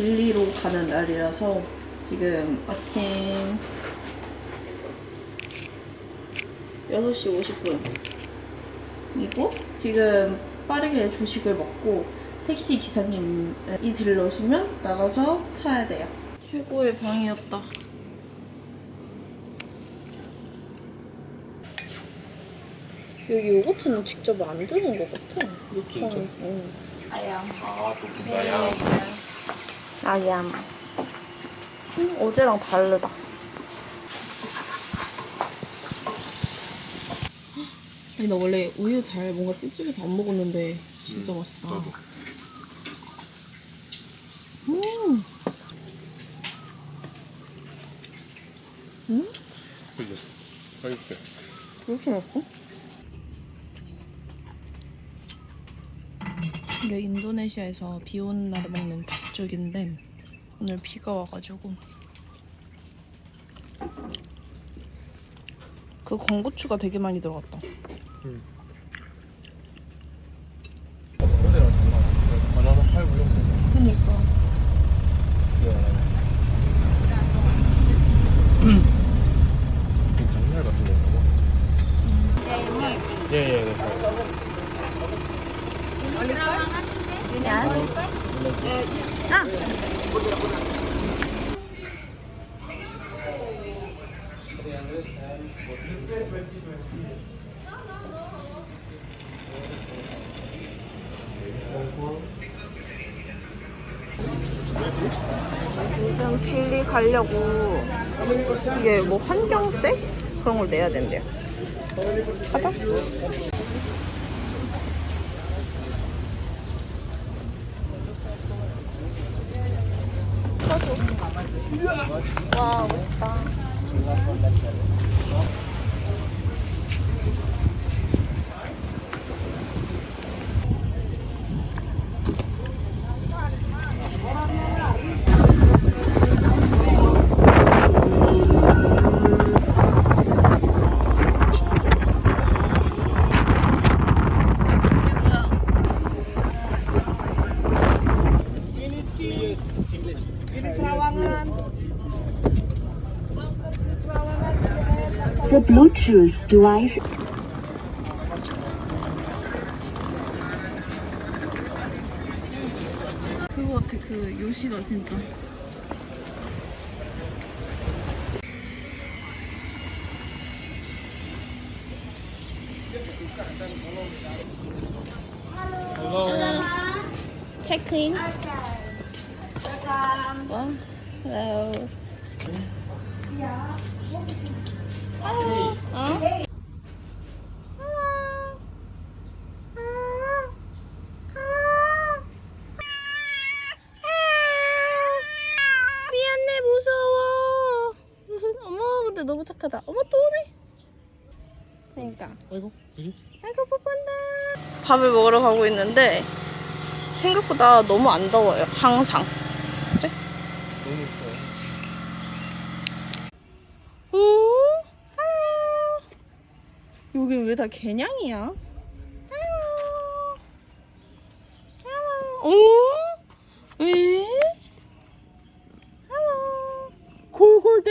진리로 가는 날이라서 지금 아침 6시 50분 이고 지금 빠르게 조식을 먹고 택시 기사님이 들러오시면 나가서 타야 돼요. 최고의 방이었다. 여기 요거트는 직접 만드는 것 같아. 요청. 응. 아, 또 분가야. 아얌. 음, 어제랑 다르다. 아니 나 원래 우유 잘 뭔가 찝찝해서 안 먹었는데 진짜 맛있다. 나도. 음. 음? 그죠? 맛있대. 그렇게 맛있어? 이게 인도네시아에서 비 오는 날에 먹는 닭죽인데 오늘 비가 와가지고 그 건고추가 되게 많이 들어갔다. 응. 어제랑 달라. 바나나 팔고 이런 거. 그니까. 장날 같은 건가 봐. 예, 예, 네. 지금 칠리 가려고 이게 뭐 환경세? 그런 걸 내야 된대요. 가자. 와 멋있다. The Bluetooth device 그거 같아 그 요시다 진짜. 체크인. 와, hello. 어? 미안해 무서워. 무슨 어머 근데 너무 착하다. 어머 또 오네. 그러니까. 아이고? 아이고 뽀뽀한다. 밥을 먹으러 가고 있는데 생각보다 너무 안 더워요. 항상. 너무 좋아. 오? 아유. 여기 왜 다 개냥이야? 오? 왜? 아유. 골골대.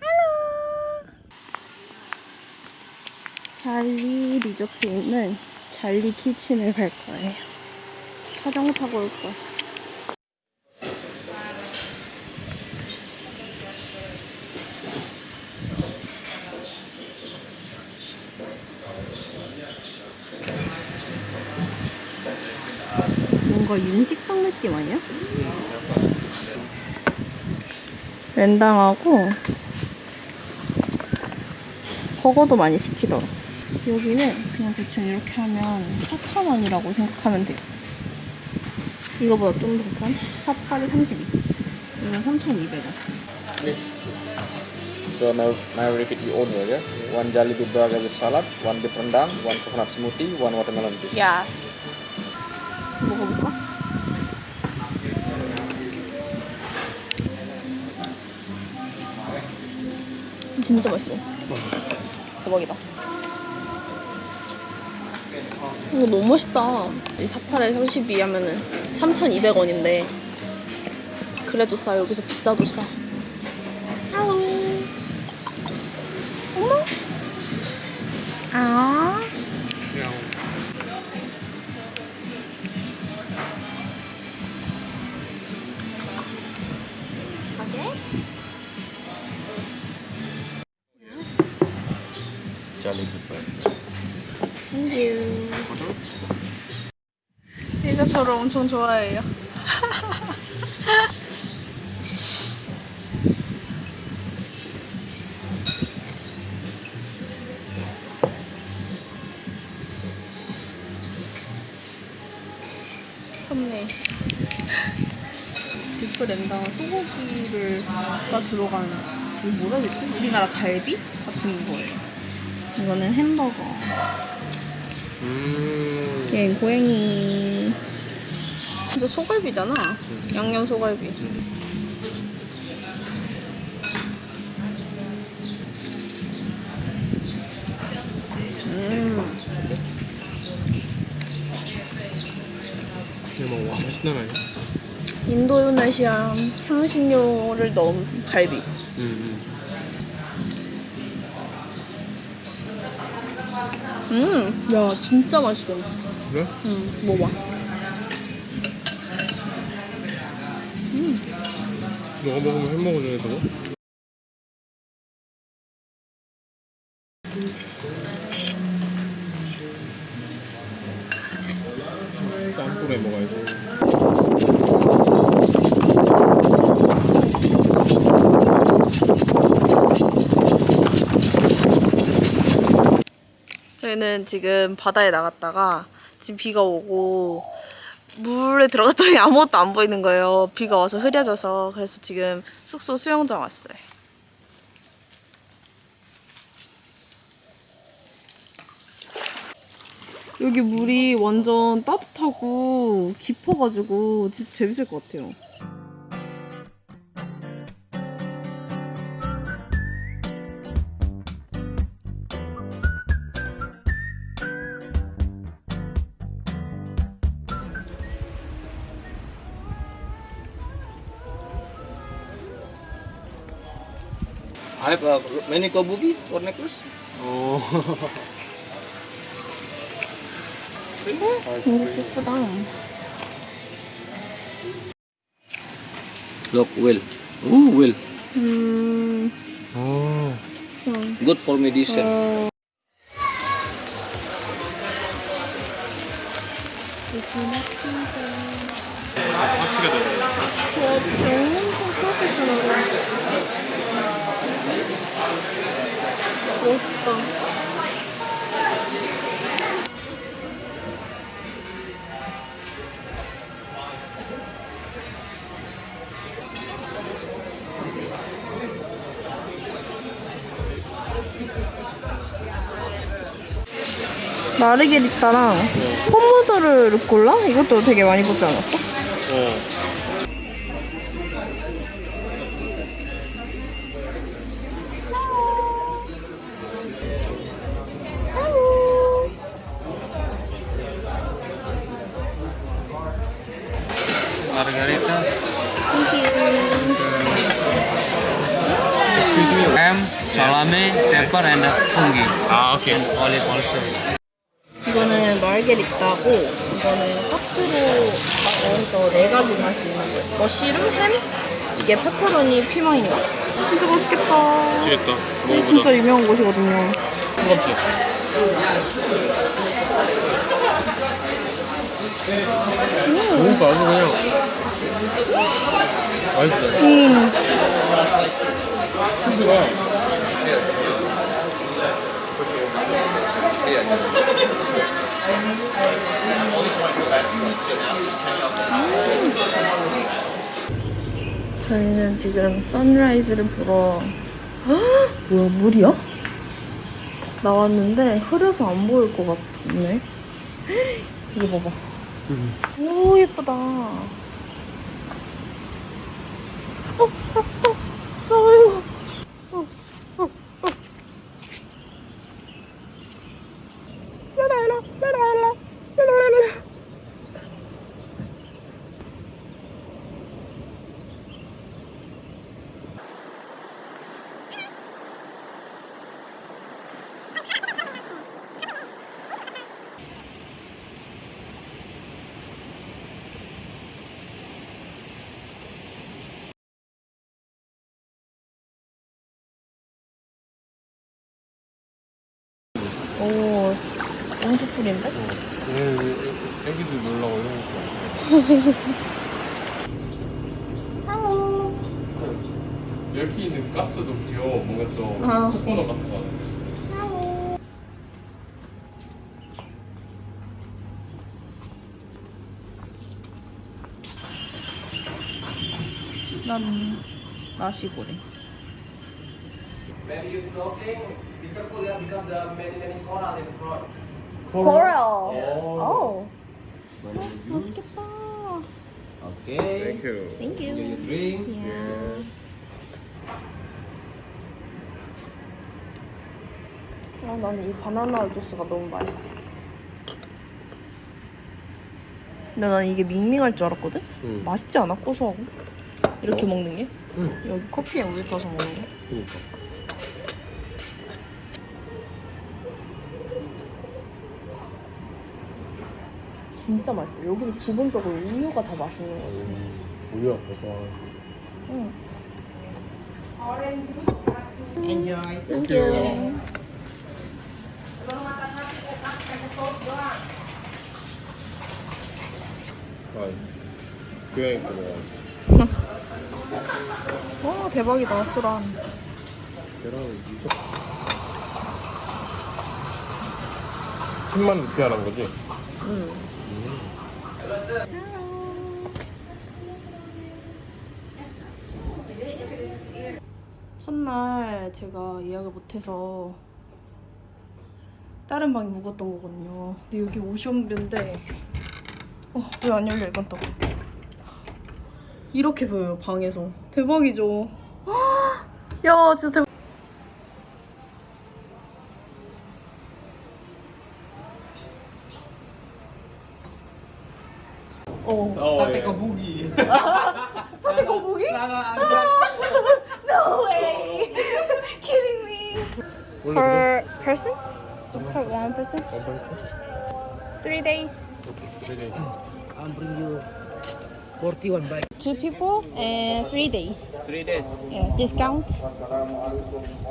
아유. 잘리 리조트에 있는 잘리 키친을 갈 거예요. 자전거 타고 올 거야. 뭔가 윤식당 느낌 아니야? 랜당하고 버거도 많이 시키더라. 여기는 그냥 대충 이렇게 하면 4,000원이라고 생각하면 돼요. 이거보다 좀 더 싼? 4팔이 32. 이건 3,200원. So now, now repeat your order, yeah? One jalebi burger with salad, one beef rendang, one coconut smoothie, one watermelon juice. 야. 먹어볼까? 진짜 맛있어. 대박이다. 이거 너무 맛있다. 이 4팔에 32 하면은 3,200원인데 그래도 싸. 여기서 비싸도 싸. 엄청 좋아해요. 썸네. 비프 랜당 소고기를 가 들어간 이 뭐라 해야 되지? 우리나라 갈비 같은 거예요. 이거는 햄버거. 음. 얘 고양이. 진짜 소갈비잖아. 양념 소갈비. 음. 뭐, 와, 맛있는 아니야? 인도네시안 향신료를 넣은 갈비. 응, 음, 야, 진짜 맛있어. 그래? 음, 먹어봐. 너가 먹으면 햄버거 중에서도? 짬뽕에 먹어야지. 저희는 지금 바다에 나갔다가 지금 비가 오고 물에 들어갔더니 아무것도 안 보이는 거예요. 비가 와서 흐려져서 그래서 지금 숙소 수영장 왔어요. 여기 물이 완전 따뜻하고 깊어가지고 진짜 재밌을 것 같아요. I have uh, many kabuki or necklace. 어. 이거 예쁘다. Look, will. Ooh, will. 음, 어. 진짜. Good for medicine. 어. 확 멋있다. 마르게리따랑 pom모드를 루꼴라? 이것도 되게 많이 보지 않았어? 어. Also. 이거는 마르게리따고 이거는 파트로 해서 네 가지 맛이 있는 거예요. 머쉬룸, 햄, 이게 페퍼로니, 피망인가? 진짜 맛있겠다. 미치겠다. 이게. 진짜 유명한 곳이거든요. 뜨겁지? 뭔가 아주 그냥 맛있어. 음. 치즈가 저희는 지금 선라이즈를 보러 헉! 뭐야 물이야? 나왔는데 흐려서 안 보일 것 같네. 이거 봐봐. 오 예쁘다. 어, 어, 어, 아유. 어, 어, 어. 라라라, 라라라, 라라라. 오, 온수풀인데? 애기들 놀라고 이런 거. 여기 있는 가스도 귀여워. 뭔가 좀 아. 코코넛 같은 거. 같아. 난 나시고래. When you snorkeling, be careful yeah, because there are many many coral in front. Coral. 오. 오. 맛있겠다. Okay. Thank you. Thank you. You drink. Yeah. 아, 나는 이 바나나 주스가 너무 맛있어. 근데 난 이게 밍밍할 줄 알았거든? 응. 맛있지 않아? 고소하고. 이렇게 어? 먹는 게? 응. 여기 커피에 우유 타서 먹는 게? 그니까. 진짜 맛있어. 여기는 기본적으로 우유가 다 맛있는 거 같아. 우유가 고소한. 응. Enjoy. Thank you. 아, 교양 있고 뭐. 와, 대박이다, 수란. 계란은 미쳤. 10만 원 루피아란 거지? 응. 첫날 제가 예약을 못해서 다른 방에 묵었던 거거든요. 근데 여기 오션뷰인데 어, 왜 안 열려 이건 또 이렇게 보여요 방에서 대박이죠. 야 진짜 대박. Oh, Sate yeah. Kobugi. Sate Kobugi? no way! Kidding me. Per person? For one person? Three days. Okay, three days. I'll bring you 41 bike. Two people and three days. Three days. Yeah, discount.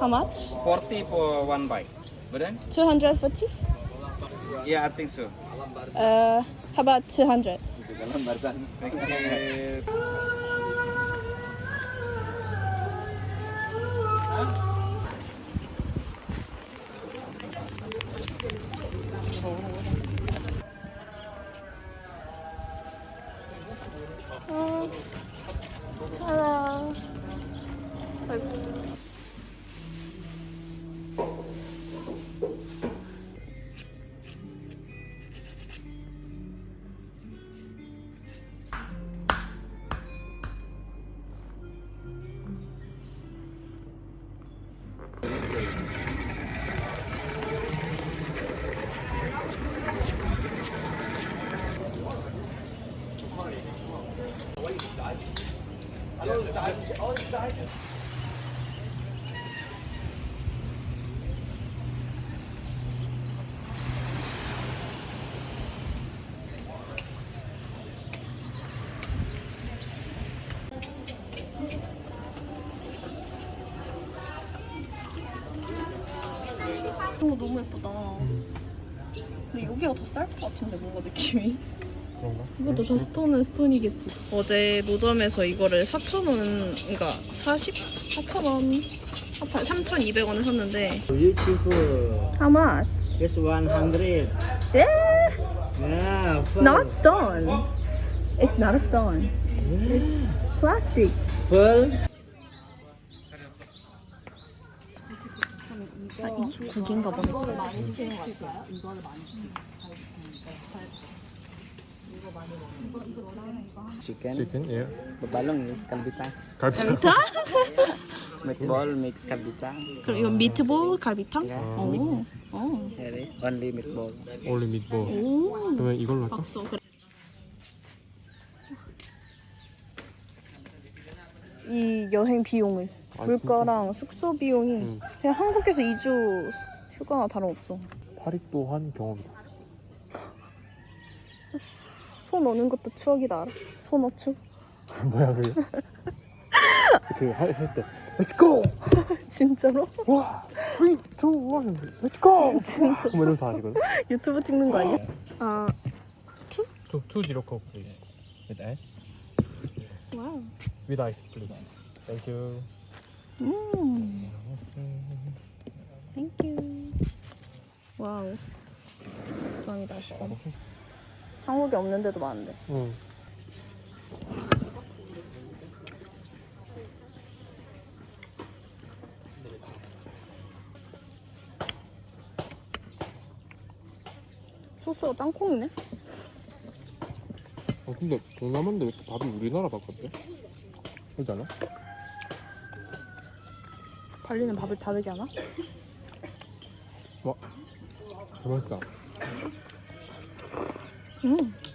How much? 40 for one bike. But then? 240? Yeah, I think so. Uh, how about 200? Okay. Oh, 너무 예쁘다. 근데 여기가 더 쌀 것 같은데 뭔가 느낌이. 그런가? 이것도 다 스톤은 스톤이겠지. 어제 노점에서 이거를 4,000원, 그러니까 40? 4,000원, 3,200원에 샀는데 Beautiful. How much? Just 100. Yeah, Yeah. not stone. It's not a stone. It's plastic. Pearl. 아, 이 고기인가 보네. Chicken. 치킨? 예. Bebalong mix kalbita. 갈비탕? Meatball mix kalbita. 그럼 이건 미트볼 갈비탕? Yeah. 오, Mix. 오, Here is only meatball. 올리 밑볼. 오. 그러면 이걸로 할까? 박수. 그래. 이 여행 비용을 아, 물가랑 숙소 비용이 응. 그냥 한국에서 2주 휴가나 다름없어. 파리 또한 경험이다. 손 오는 것도 추억이다 알아? 손 어추? 뭐야 그게? 그할때 Let's go! 진짜로? 와! 3, 2, 1, Let's go! 진짜 뭐 이러면서 하시거든 유튜브 찍는 거 아니야? 아 2, 2 zero coke please With ice 와우 With ice please Thank you 음 땡큐 와우. 비쌈이다 비쌈 한국에 없는 데도 많은데. 응. 소스가 땅콩이네? 어, 근데 동남아인데 왜 이렇게 밥이 우리나라 밥 같대? 그렇지 않아? 발리는 밥을 다르게 하나? 와 맛있다. 음.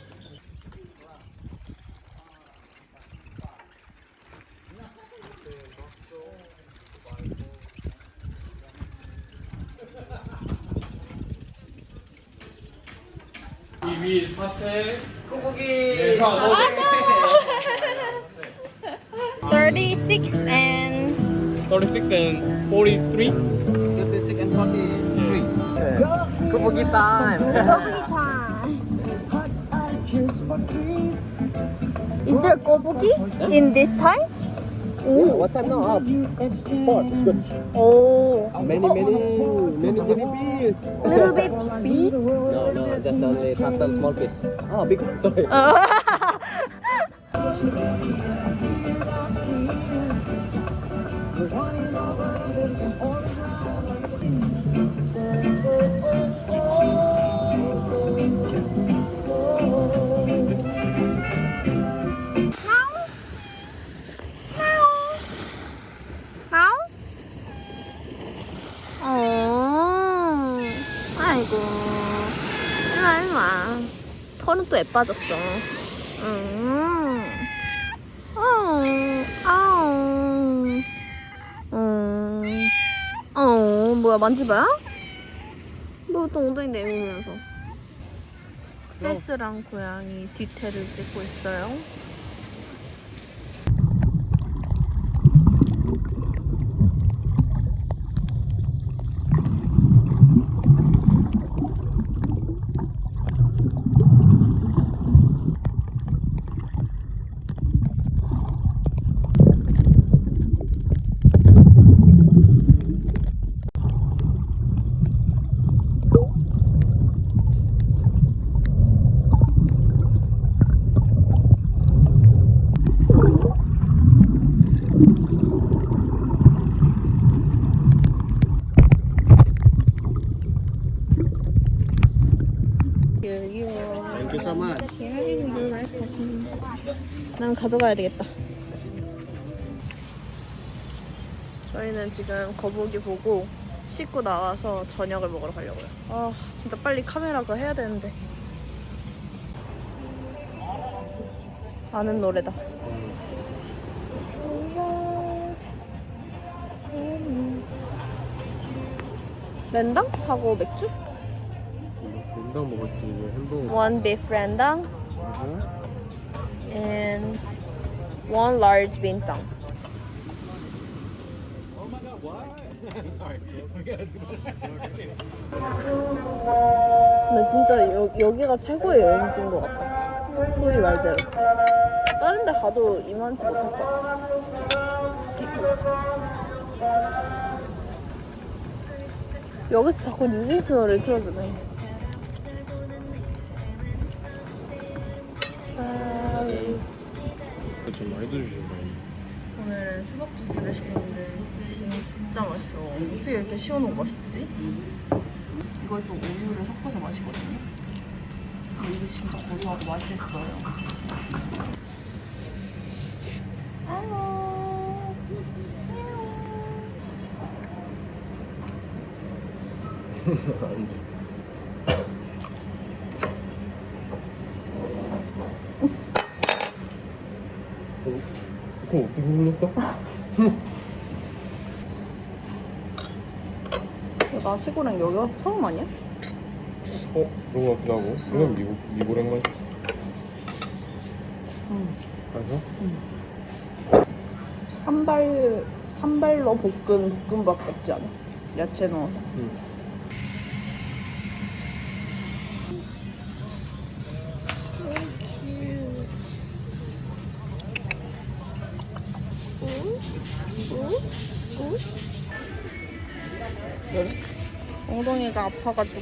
Thirty-six and 36 and 43 Kobugi time. Kobuki time. Is there kobugi in this time? Oh, What time now? Up. Four. It's good. oh, Many, many, many jellyfish. little bit big. No, no, just only turtle, small fish. Ah, oh, big. Sorry. 털은 또 예뻐졌어. 음, 어, 음, 어, 뭐야, 만지봐요? 뭐또 엉덩이 내밀면서. 셀스랑 고양이 뒤태를 찍고 있어요. Thank you so much. 난 가져가야 되겠다. 저희는 지금 거북이 보고 씻고 나와서 저녁을 먹으러 가려고요. 아, 진짜 빨리 카메라 그거 해야 되는데. 아는 노래다. 랜당? 하고 맥주? 된장 먹었지 햄버거 One beef rendang and one large bintang. 근데 진짜 여, 여기가 최고의 여행지인 것 같다. 소위 말대로. 다른 데 가도 이만치 못할 것 같아. 여기서 자꾸 뉴진스 노래를 틀어주네. 어. 어떻게 이렇게 시원하고 맛있지? 이걸 또 우유를 섞어서 마시거든요. 근데 이게 진짜 고소하고 맛있어요. 그거 어떻게 흘렀어? 나 시골행 여기 와서 처음 아니야? 어? 그런 거 같기도 하고 이건 미국, 미고랭 맛 응. 맛있어? 산발 산발로 볶은 볶음밥 같지 않아? 야채 넣어서. 엉덩이가 아파가지고.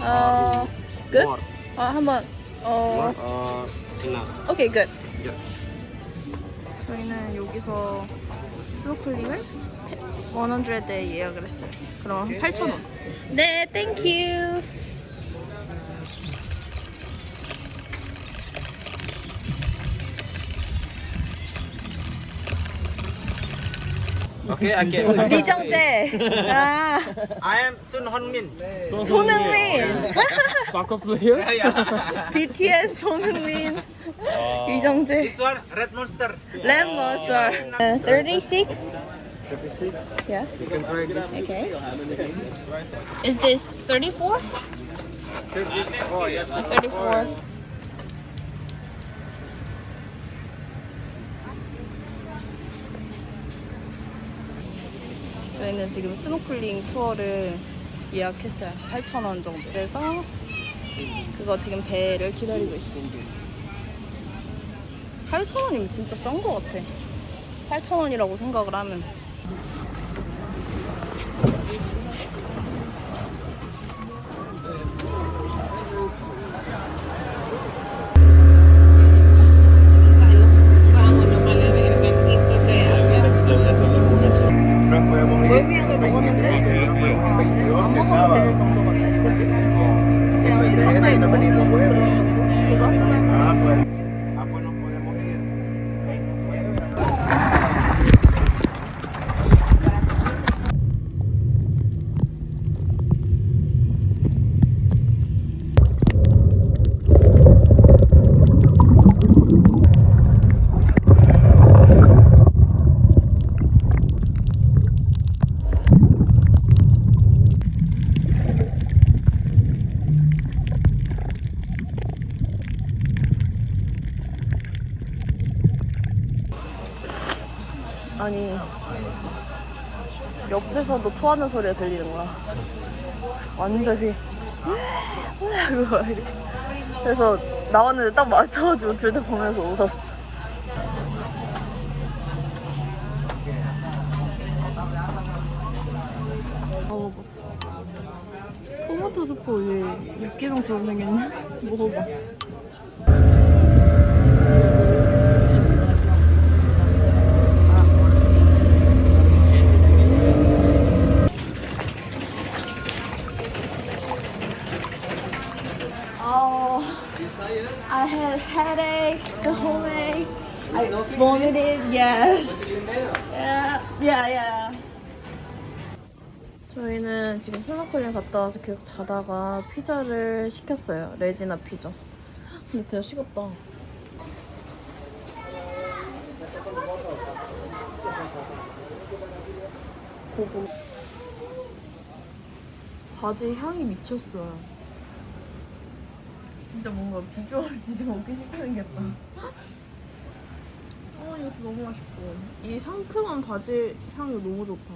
어, 끝? 아, 한번, 어, 오케이, 끝. 저희는 여기서 스노클링을 100에 예약을 했어요. 그럼 8,000원. 네, thank you. Okay, okay. 리정재. 아, I am Sun Honmin. 손흥민. Backup player? BTS 손흥민. 리정재. one, Red Monster. lemon 36. 36. Yes. You can try this. Okay. Is this 34? 34, yes. 34. 저희는 지금 스노클링 투어를 예약했어요. 8,000원 정도. 그래서 그거 지금 배를 기다리고 있습니다. 8,000원이면 진짜 싼 거 같아. 8,000원이라고 생각을 하면. 월미약을 먹었는데 어, 안 먹어도 되는 정도 같아. 그치? 그냥 식빵만 있고 그런 정도? 그죠? 아니 옆에서도 토하는 소리가 들리는 거야. 완전히. 그래서 나왔는데 딱 맞춰가지고 둘 다 보면서 웃었어. 먹어봤어. 토마토 수프 위에 육개장처럼 생겼네. 먹어봐. Oh, I had headaches, stomach. I vomited. Yes. Yeah, yeah, yeah. 저희는 지금 스노클링 갔다 와서 계속 자다가 피자를 시켰어요. 레지나 피자. 근데 진짜 식었다. 고구. 바지 향이 미쳤어요. 진짜 뭔가 비주얼 진짜 먹기 생겼다. 어, 이것도 너무 맛있고. 이 상큼한 바질 향이 너무 좋다.